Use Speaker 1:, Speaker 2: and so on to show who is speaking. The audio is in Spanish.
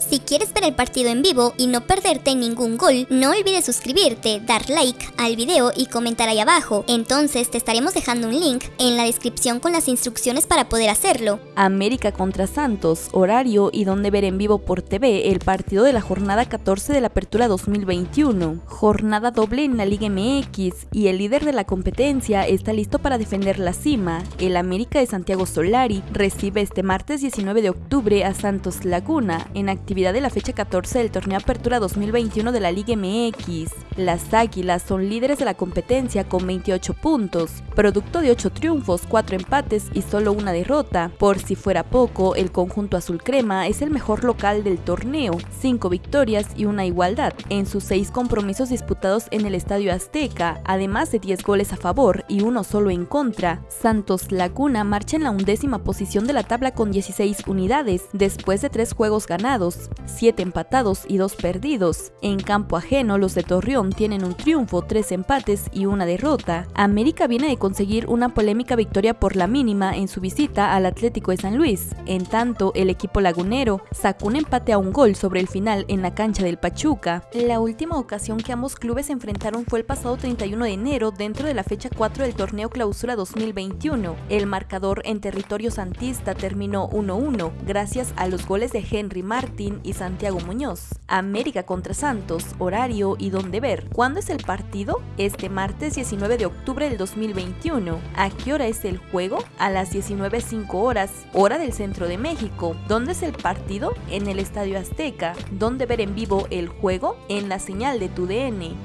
Speaker 1: Si quieres ver el partido en vivo y no perderte ningún gol, no olvides suscribirte, dar like al video y comentar ahí abajo. Entonces te estaremos dejando un link en la descripción con las instrucciones para poder hacerlo.
Speaker 2: América contra Santos, horario y donde ver en vivo por TV el partido de la jornada 14 de la Apertura 2021. Jornada doble en la Liga MX y el líder de la competencia está listo para defender la cima. El América de Santiago Solari recibe este martes 19 de octubre a Santos Laguna en actividad de la fecha 14 del torneo Apertura 2021 de la Liga MX. Las Águilas son líderes de la competencia con 28 puntos, producto de 8 triunfos, 4 empates y solo una derrota. Por si fuera poco, el conjunto azul crema es el mejor local del torneo, 5 victorias y una igualdad en sus 6 compromisos disputados en el Estadio Azteca, además de 10 goles a favor y uno solo en contra. Santos Laguna marcha en la undécima posición de la tabla con 16 unidades, después de 3 juegos ganados 7 empatados y 2 perdidos. En campo ajeno, los de Torreón tienen un triunfo, 3 empates y una derrota. América viene de conseguir una polémica victoria por la mínima en su visita al Atlético de San Luis. En tanto, el equipo lagunero sacó un empate a un gol sobre el final en la cancha del Pachuca. La última ocasión que ambos clubes se enfrentaron fue el pasado 31 de enero dentro de la fecha 4 del torneo Clausura 2021. El marcador en territorio santista terminó 1-1 gracias a los goles de Henry Martin y Santiago Muñoz. América contra Santos, horario y dónde ver. ¿Cuándo es el partido? Este martes 19 de octubre del 2021. ¿A qué hora es el juego? A las 19.05 horas, hora del centro de México. ¿Dónde es el partido? En el Estadio Azteca. ¿Dónde ver en vivo el juego? En la señal de tu DN.